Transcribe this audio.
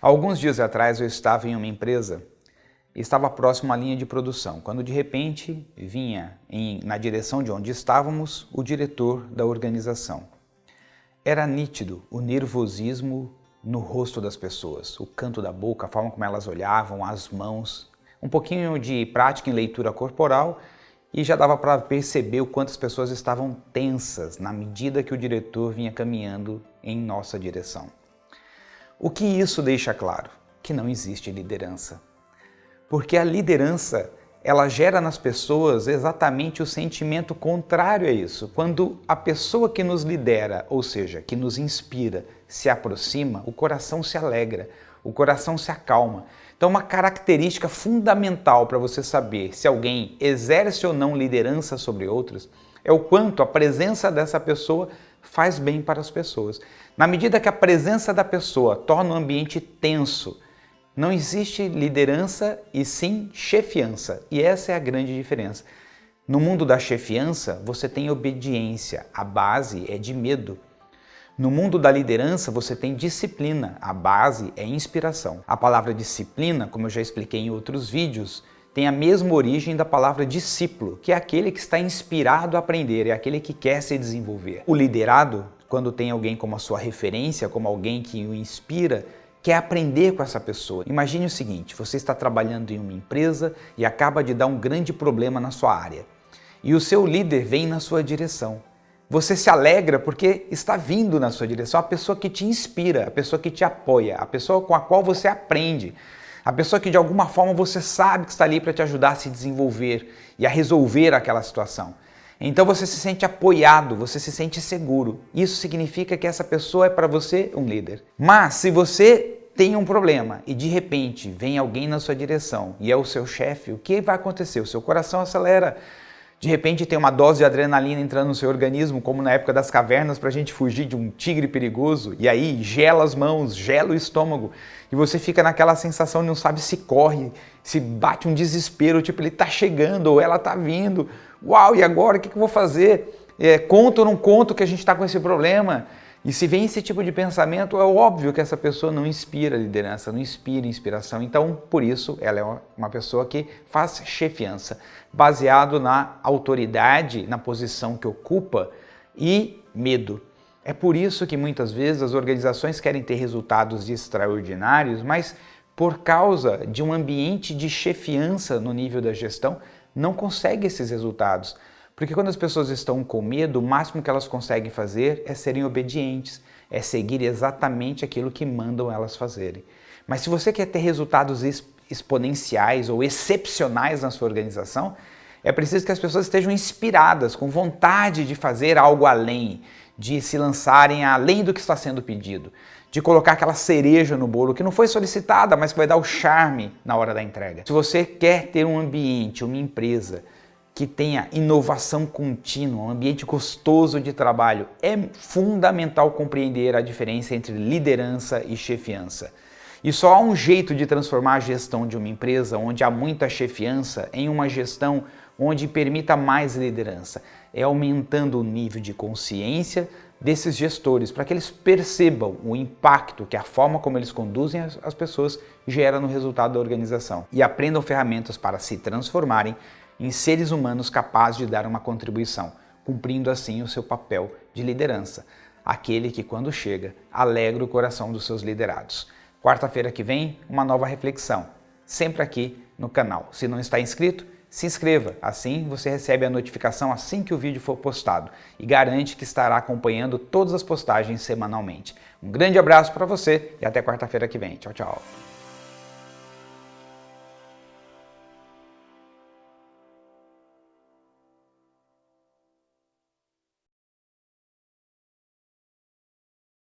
Alguns dias atrás eu estava em uma empresa e estava próximo à linha de produção, quando de repente vinha em, na direção de onde estávamos o diretor da organização. Era nítido o nervosismo no rosto das pessoas, o canto da boca, a forma como elas olhavam, as mãos, um pouquinho de prática em leitura corporal e já dava para perceber o quanto as pessoas estavam tensas na medida que o diretor vinha caminhando em nossa direção. O que isso deixa claro? Que não existe liderança. Porque a liderança, ela gera nas pessoas exatamente o sentimento contrário a isso. Quando a pessoa que nos lidera, ou seja, que nos inspira, se aproxima, o coração se alegra, o coração se acalma. Então uma característica fundamental para você saber se alguém exerce ou não liderança sobre outros é o quanto a presença dessa pessoa faz bem para as pessoas. Na medida que a presença da pessoa torna o ambiente tenso, não existe liderança e sim chefiança. E essa é a grande diferença. No mundo da chefiança, você tem obediência, a base é de medo. No mundo da liderança, você tem disciplina, a base é inspiração. A palavra disciplina, como eu já expliquei em outros vídeos, tem a mesma origem da palavra discípulo, que é aquele que está inspirado a aprender, é aquele que quer se desenvolver. O liderado, quando tem alguém como a sua referência, como alguém que o inspira, quer aprender com essa pessoa. Imagine o seguinte, você está trabalhando em uma empresa e acaba de dar um grande problema na sua área. E o seu líder vem na sua direção. Você se alegra porque está vindo na sua direção a pessoa que te inspira, a pessoa que te apoia, a pessoa com a qual você aprende. A pessoa que de alguma forma você sabe que está ali para te ajudar a se desenvolver e a resolver aquela situação. Então você se sente apoiado, você se sente seguro. Isso significa que essa pessoa é para você um líder. Mas se você tem um problema e de repente vem alguém na sua direção e é o seu chefe, o que vai acontecer? O seu coração acelera, de repente tem uma dose de adrenalina entrando no seu organismo, como na época das cavernas, para a gente fugir de um tigre perigoso, e aí gela as mãos, gela o estômago, e você fica naquela sensação de não sabe se corre, se bate um desespero, tipo, ele está chegando ou ela está vindo, uau, e agora o que, que eu vou fazer? É, conto ou não conto que a gente está com esse problema? E se vem esse tipo de pensamento, é óbvio que essa pessoa não inspira liderança, não inspira inspiração. Então, por isso, ela é uma pessoa que faz chefiança, baseado na autoridade, na posição que ocupa e medo. É por isso que muitas vezes as organizações querem ter resultados extraordinários, mas por causa de um ambiente de chefiança no nível da gestão, não consegue esses resultados. Porque quando as pessoas estão com medo, o máximo que elas conseguem fazer é serem obedientes, é seguir exatamente aquilo que mandam elas fazerem. Mas se você quer ter resultados exponenciais ou excepcionais na sua organização, é preciso que as pessoas estejam inspiradas, com vontade de fazer algo além, de se lançarem além do que está sendo pedido, de colocar aquela cereja no bolo que não foi solicitada, mas que vai dar o charme na hora da entrega. Se você quer ter um ambiente, uma empresa que tenha inovação contínua, um ambiente gostoso de trabalho, é fundamental compreender a diferença entre liderança e chefiança. E só há um jeito de transformar a gestão de uma empresa onde há muita chefiança em uma gestão onde permita mais liderança. É aumentando o nível de consciência desses gestores para que eles percebam o impacto que a forma como eles conduzem as pessoas gera no resultado da organização e aprendam ferramentas para se transformarem em seres humanos capazes de dar uma contribuição, cumprindo assim o seu papel de liderança, aquele que quando chega alegra o coração dos seus liderados. Quarta-feira que vem, uma nova reflexão, sempre aqui no canal. Se não está inscrito, se inscreva, assim você recebe a notificação assim que o vídeo for postado e garante que estará acompanhando todas as postagens semanalmente. Um grande abraço para você e até quarta-feira que vem. Tchau, tchau.